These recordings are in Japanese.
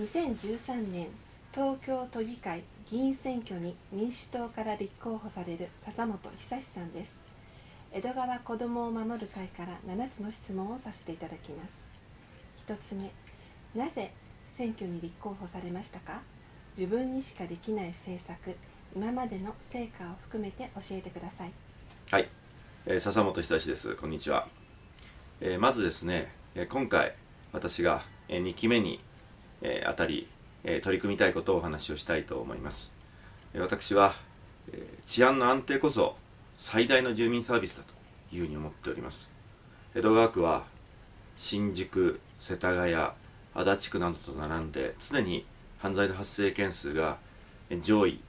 2013年東京都議会議員選挙に民主党から立候補される笹本久志さんです。江戸川子どもを守る会から7つの質問をさせていただきます。1つ目なぜ選挙に立候補されましたか？自分にしかできない政策今までの成果を含めて教えてください。はい、えー、笹本久志です。こんにちは、えー、まずですね、え、今回私が、2期目に、え、あたり、え、取り組みたいことをお話をしたいと思います、私は、え、治安の安定こそ最大の住民サービスだというふうに思っております。江戸川区は新宿世田谷足立区などと並んで常に犯罪の発生件数が上位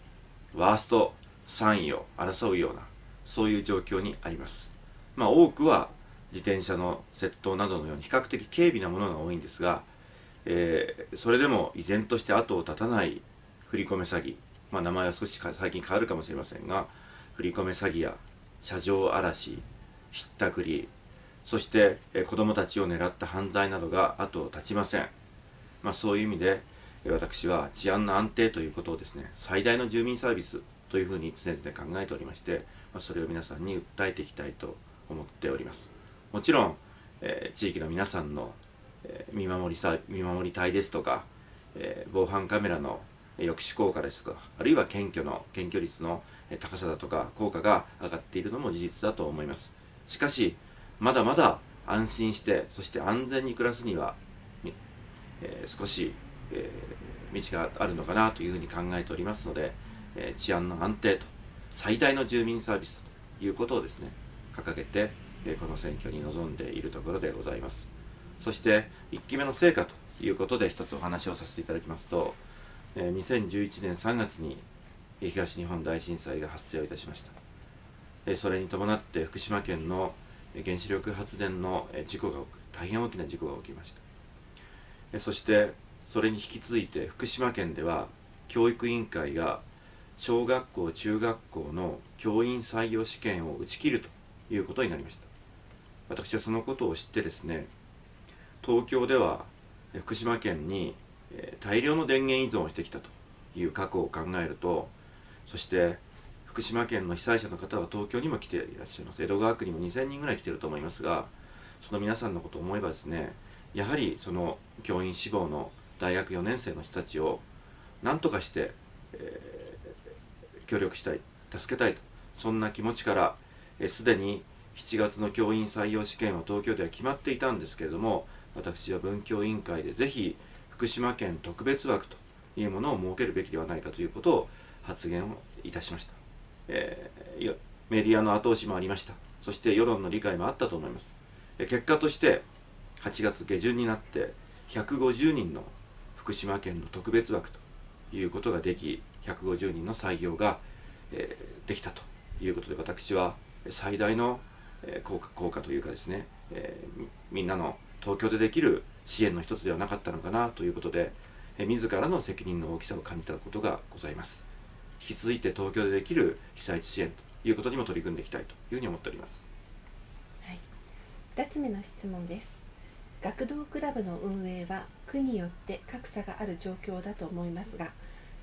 ワースト3位を争うようなそういう状況にあります。まあ多くは自転車の窃盗などのように比較的軽微なものが多いんですが、えー、それでも依然として後を絶たない振り込め詐欺、まあ、名前は少し最近変わるかもしれませんが振り込め詐欺や車上荒らしひったくりそして、えー、子どもたちを狙った犯罪などが後を絶ちません、まあ、そういう意味で私は治安の安定ということをですね最大の住民サービスというふうに常々考えておりまして、まあ、それを皆さんに訴えていきたいと思っております。もちろん、えー、地域の皆さんの、え、見守りさ見守り隊ですとか、え、防犯カメラの抑止効果ですとかあるいは検挙の検挙率の高さだとか効果が上がっているのも事実だと思います。しかしまだまだ安心してそして安全に暮らすには、えー、少しえー、道があるのかなというふうに考えておりますので、えー、治安の安定と最大の住民サービスということをですね掲げて、え、この選挙に臨んでいるところでございます。そして1期目の成果ということで一つお話をさせていただきますと、えー、2011年3月に東日本大震災が発生をいたしました、えー、それに伴って福島県の原子力発電の事故が大変大きな事故が起きました、えそしてそれに引き続いて福島県では教育委員会が小学校中学校の教員採用試験を打ち切るということになりました。私はそのことを知ってですね東京では福島県に大量の電源依存をしてきたという過去を考えるとそして福島県の被災者の方は東京にも来ていらっしゃいます。江戸川区にも2000人ぐらい来てると思いますがその皆さんのことを思えばですねやはりその教員志望の大学4年生の人たちを何とかして、えー、協力したい助けたいとそんな気持ちからすで、に7月の教員採用試験は東京では決まっていたんですけれども私は文教委員会でぜひ福島県特別枠というものを設けるべきではないかということを発言をいたしました、えー、メディアの後押しもありました。そして世論の理解もあったと思います、え結果として8月下旬になって150人の福島県の特別枠ということができ150人の採用が、えー、できたということで私は最大の、効果効果というかですね、えー、みんなの東京でできる支援の一つではなかったのかなということで、え、自らの責任の大きさを感じたことがございます。引き続いて東京でできる被災地支援ということにも取り組んでいきたいというふうに思っております、はい、2つ目の質問です。学童クラブの運営は区によって格差がある状況だと思いますが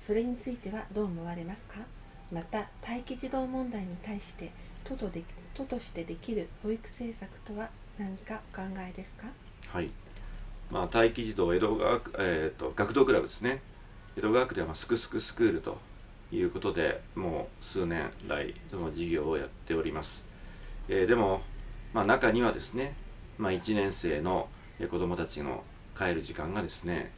それについてはどう思われますか？また待機児童問題に対して都とで都としてできる保育政策とは何かお考えですか？はい。まあ、待機児童江戸川、えーと、学童クラブですね。江戸川区では、まあ、すくすくスクールということでもう数年来その事業をやっております、えー、でも、まあ、中にはですね、まあ、1年生の子供たちの帰る時間がですね、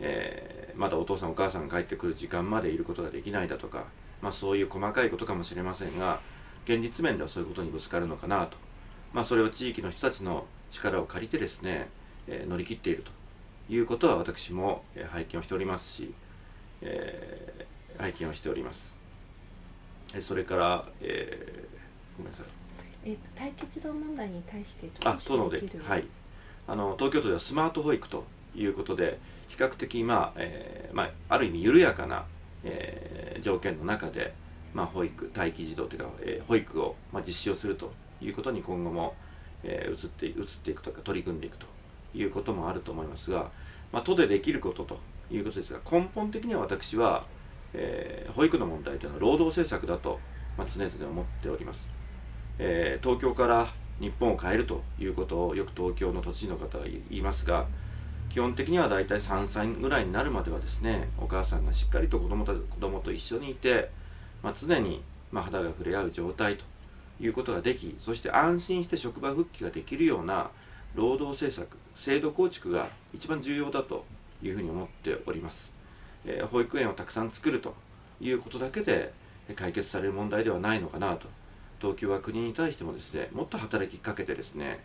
えー、まだお父さんお母さんが帰ってくる時間までいることができないだとか、まあ、そういう細かいことかもしれませんが現実面ではそういうことにぶつかるのかなと、まあ、それを地域の人たちの力を借りてですね、えー、乗り切っているということは私も拝見をしておりますし、えー、拝見をしております。それから、えー、ごめんなさい。えーと、待機児童問題に対してどうではい。あの東京都ではスマート保育ということで比較的、まあえーまあ、ある意味緩やかな、えー、条件の中で、まあ、保育待機児童というか、えー、保育を、まあ、実施をするということに今後も、えー、移って移っていくとか取り組んでいくということもあると思いますが、まあ、都でできることということですが根本的には私は、えー、保育の問題というのは労働政策だと、まあ、常々思っております、えー、東京から日本を変えるということをよく東京の都知事の方は言いますが基本的にはだいたい3歳ぐらいになるまではですねお母さんがしっかりと子供と子供と一緒にいて、まあ、常にま肌が触れ合う状態ということができそして安心して職場復帰ができるような労働政策制度構築が一番重要だというふうに思っております、えー、保育園をたくさん作るということだけで解決される問題ではないのかなと。東京は国に対してもですねもっと働きかけてですね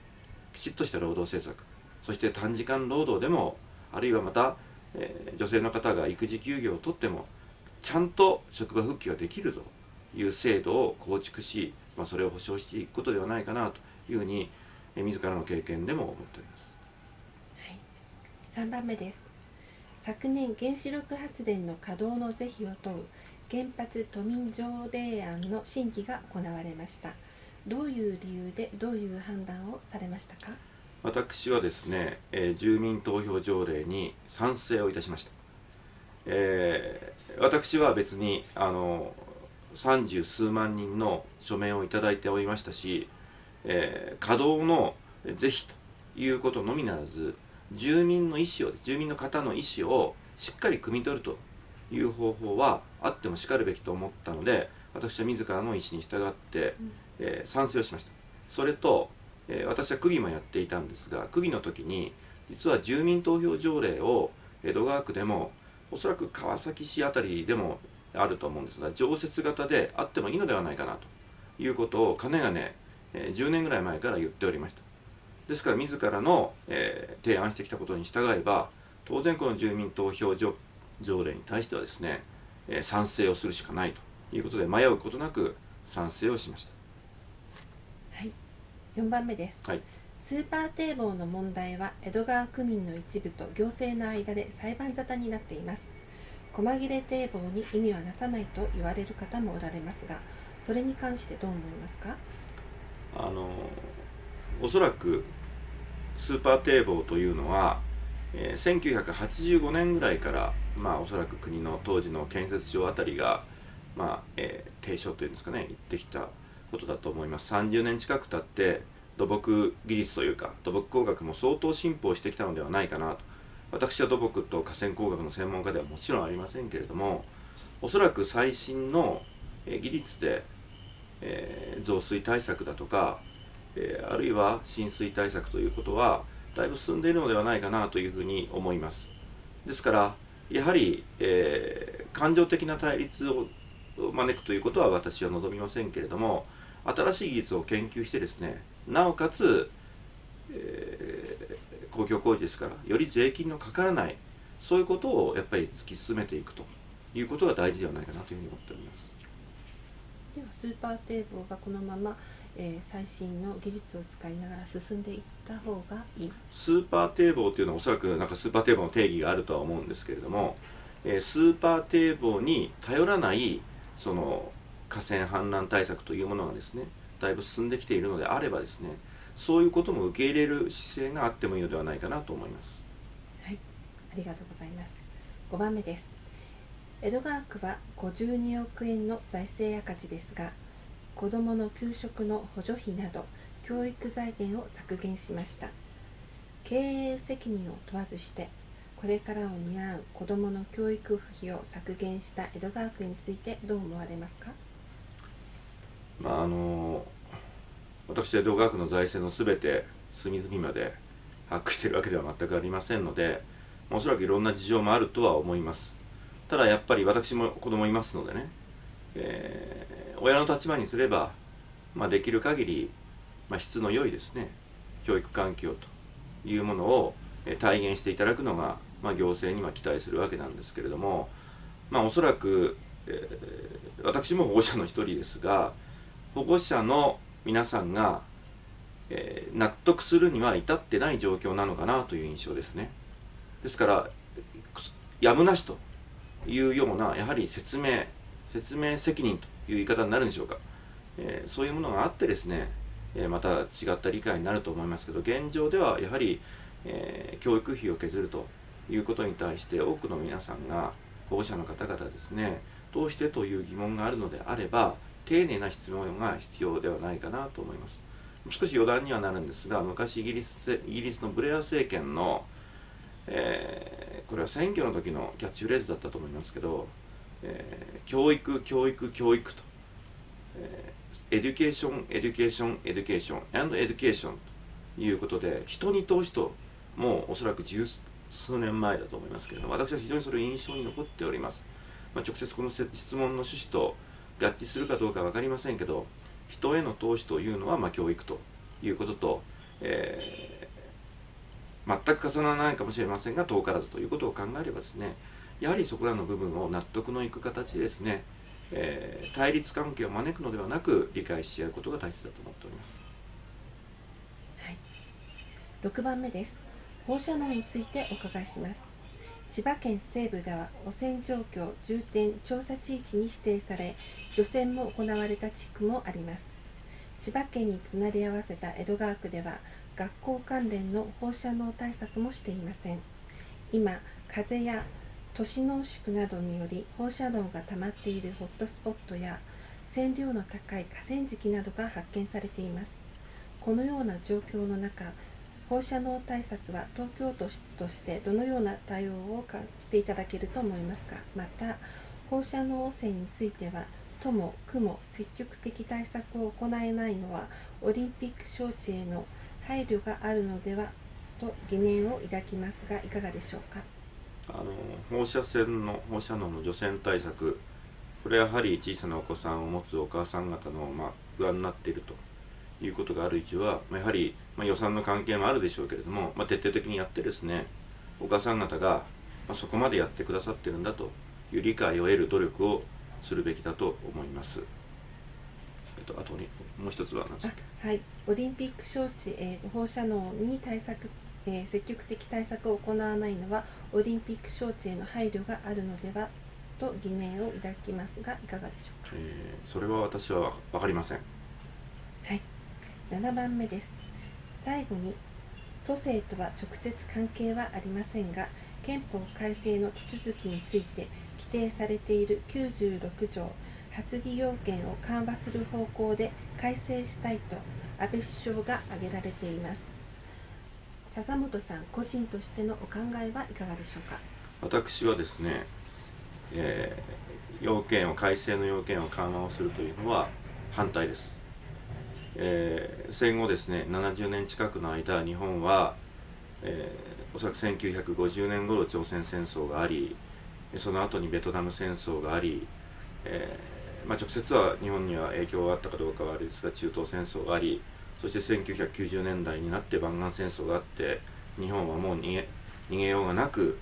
きちっとした労働政策そして短時間労働でもあるいはまた、えー、女性の方が育児休業を取ってもちゃんと職場復帰ができるという制度を構築し、まあ、それを保障していくことではないかなというふうに、自らの経験でも思っております。はい、3番目です。昨年原子力発電の稼働の是非を問う原発都民条例案の審議が行われました。どういう理由でどういう判断をされましたか？私はですね、えー、住民投票条例に賛成をいたしました、えー、私は別にあの三十数万人の署名をいただいておりましたし、えー、稼働の是非ということのみならず住民の意思を住民の方の意思をしっかり汲み取るという方法はあってもしかるべきと思ったので私は自らの意思に従って、えー、賛成をしました。それと、えー、私は区議もやっていたんですが区議の時に実は住民投票条例を江戸川区でもおそらく川崎市辺りでもあると思うんですが常設型であってもいいのではないかなということをかねがね、えー、10年ぐらい前から言っておりました。ですから自らの、えー、提案してきたことに従えば当然この住民投票条例に対してはですね、えー、賛成をするしかないということで迷うことなく賛成をしました。はい。4番目です、はい、スーパー堤防の問題は江戸川区民の一部と行政の間で裁判沙汰になっています。細切れ堤防に意味はなさないと言われる方もおられますがそれに関してどう思いますか？あのおそらくスーパー堤防というのは、えー、1985年ぐらいからまあおそらく国の当時の建設庁あたりがまあ、えー、提唱というんですかね言ってきたことだと思います。30年近く経って土木技術というか土木工学も相当進歩してきたのではないかなと。私は土木と河川工学の専門家ではもちろんありませんけれどもおそらく最新の技術で、えー、増水対策だとか、えー、あるいは浸水対策ということはだいぶ進んでいるのではないかなというふうに思います。ですからやはり、えー、感情的な対立を招くということは私は望みませんけれども新しい技術を研究してですねなおかつ、えー、公共工事ですからより税金のかからないそういうことをやっぱり突き進めていくということが大事ではないかなというふうに思っております。ではスーパー堤防がこのまま、えー、最新の技術を使いながら進んでいった方がいい。スーパー堤防というのはおそらくなんかスーパー堤防の定義があるとは思うんですけれども、えー、スーパー堤防に頼らないその河川氾濫対策というものがですねだいぶ進んできているのであればですねそういうことも受け入れる姿勢があってもいいのではないかなと思います。はいありがとうございます。5番目です江戸川区は52億円の財政赤字ですが子どもの給食の補助費など教育財源を削減しました。経営責任を問わずしてこれからを担う子どもの教育費を削減した江戸川区についてどう思われますか、まあ、あの私江戸川区の財政のすべて隅々まで把握しているわけでは全くありませんのでおそらくいろんな事情もあるとは思います。ただやっぱり私も子供いますのでね、えー、親の立場にすれば、まあ、できる限り、まあ、質の良いですね教育環境というものを体現していただくのがまあ、行政には期待するわけなんですけれども、まあ、おそらく、えー、私も保護者の一人ですが保護者の皆さんが、えー、納得するには至ってない状況なのかなという印象ですね。ですからやむなしというようなやはり説明説明責任という言い方になるんでしょうか、えー、そういうものがあってですね、えまた違った理解になると思いますけど現状ではやはり、え教育費を削るということに対して多くの皆さんが保護者の方々ですねどうしてという疑問があるのであれば丁寧な質問が必要ではないかなと思います。少し余談にはなるんですが昔イギリスイギリスのブレア政権の、えー、これは選挙の時のキャッチフレーズだったと思いますけど、えー、教育教育教育と、え、 education education education and education ということで人に投資ともうおそらく十数年前だと思いますけれども私は非常にそれ印象に残っております、まあ、直接この質問の趣旨と合致するかどうか分かりませんけど人への投資というのはま教育ということと、えー、全く重ならないかもしれませんが遠からずということを考えればですねやはりそこらの部分を納得のいく形でですね、えー、対立関係を招くのではなく理解し合うことが大切だと思っております。はい、6番目です。放射能についてお伺いします。千葉県西部では汚染状況重点調査地域に指定され除染も行われた地区もあります。千葉県に隣り合わせた江戸川区では学校関連の放射能対策もしていません。今風や都市濃縮などにより放射能が溜まっているホットスポットや線量の高い河川敷などが発見されています。このような状況の中放射能対策は東京都としてどのような対応をしていただけると思いますか？また放射能汚染については都も区も積極的対策を行えないのはオリンピック招致への配慮があるのではと疑念を抱きますがいかがでしょうか？あの放射線の放射能の除染対策これはやはり小さなお子さんを持つお母さん方の、まあ、不安になっているということがある以上は、やはり、まあ、予算の関係もあるでしょうけれども、まあ、徹底的にやってですねお母さん方が、まそこまでやってくださってるんだという理解を得る努力をするべきだと思います。えっと、あとにもう一つは何ですか？はい。オリンピック招致、えー、放射能に対策えー、積極的対策を行わないのはオリンピック招致への配慮があるのではと疑念を抱きますがいかがでしょうか、えー、それは私は分かりません。はい。7番目です。最後に都政とは直接関係はありませんが憲法改正の手続きについて規定されている96条発議要件を緩和する方向で改正したいと安倍首相が挙げられています。笹本さん個人としてのお考えはいかがでしょうか？私はですね、えー、要件を改正の要件を緩和をするというのは反対です。えー、戦後ですね70年近くの間日本は、えー、おそらく1950年頃朝鮮戦争がありその後にベトナム戦争があり、えー、まあ、直接は日本には影響があったかどうかはあれですが中東戦争がありそして1990年代になって湾岸戦争があって日本はもう逃げ逃げようがなく、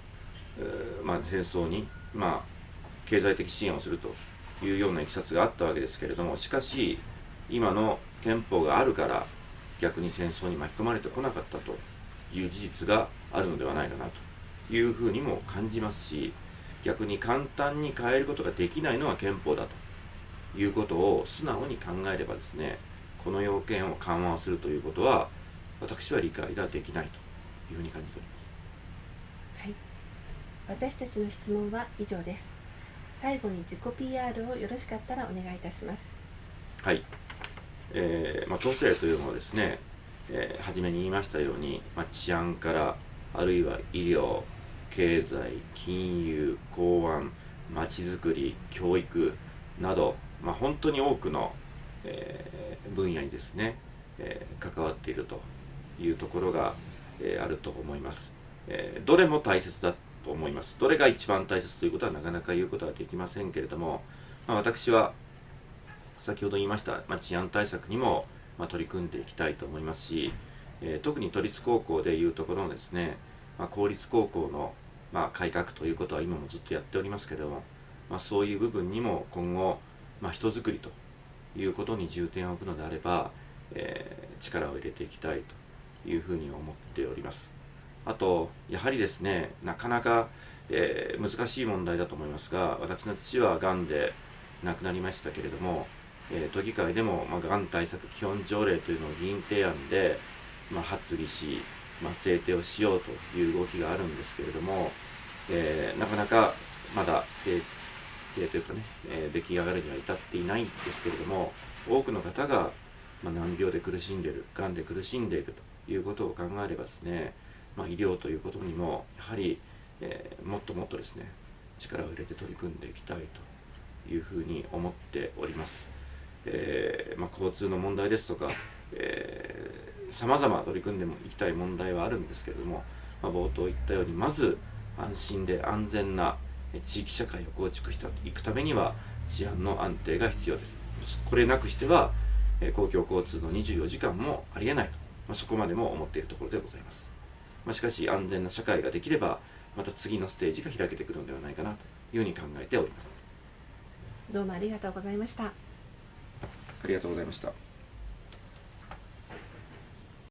えーまあ、戦争に、まあ、経済的支援をするというようないきさつがあったわけですけれどもしかし今の憲法があるから逆に戦争に巻き込まれてこなかったという事実があるのではないかなというふうにも感じますし逆に簡単に変えることができないのは憲法だと。いうことを素直に考えればですねこの要件を緩和するということは私は理解ができないというふうに感じております。はい。私たちの質問は以上です。最後に自己 PR をよろしかったらお願いいたします。はい。えー、まあ、都政というのはですね、えー、初めに言いましたように、まあ、治安からあるいは医療経済金融公安まちづくり教育など、まあ、本当に多くの、えー、分野にですね、え関わっているというところが、えあると思います、えどれも大切だと思います。どれが一番大切ということはなかなか言うことはできませんけれども、まあ、私は先ほど言いました、まあ、治安対策にも、まあ、取り組んでいきたいと思いますし、えー、特に都立高校でいうところのですね、まあ、公立高校の、まあ、改革ということは今もずっとやっておりますけれども、まあ、そういう部分にも今後、まあ、人づくりということに重点を置くのであれば、えー、力を入れていきたいというふうに思っております。あと、やはりですね、なかなか、えー、難しい問題だと思いますが、私の父はがんで亡くなりましたけれども、えー、都議会でも、まあ、がん対策基本条例というのを議員提案で、まあ、発議し、まあ、制定をしようという動きがあるんですけれども、えー、なかなかまだ制定というかね、えー、出来上がるには至っていないんですけれども多くの方が、ま、難病で苦しんでいるがんで苦しんでいるということを考えればですね、まあ、医療ということにもやはり、えー、もっともっとですね力を入れて取り組んでいきたいというふうに思っております。えー、まあ、交通の問題ですとか、えさまざま取り組んでもいきたい問題はあるんですけれども、まあ、冒頭言ったようにまず安心で安全な地域社会を構築していくためには治安の安定が必要です。これなくしては公共交通の24時間もありえないと、まあ、そこまでも思っているところでございます、まあ、しかし安全な社会ができればまた次のステージが開けてくるのではないかなというふうに考えております。どうもありがとうございました。ありがとうございました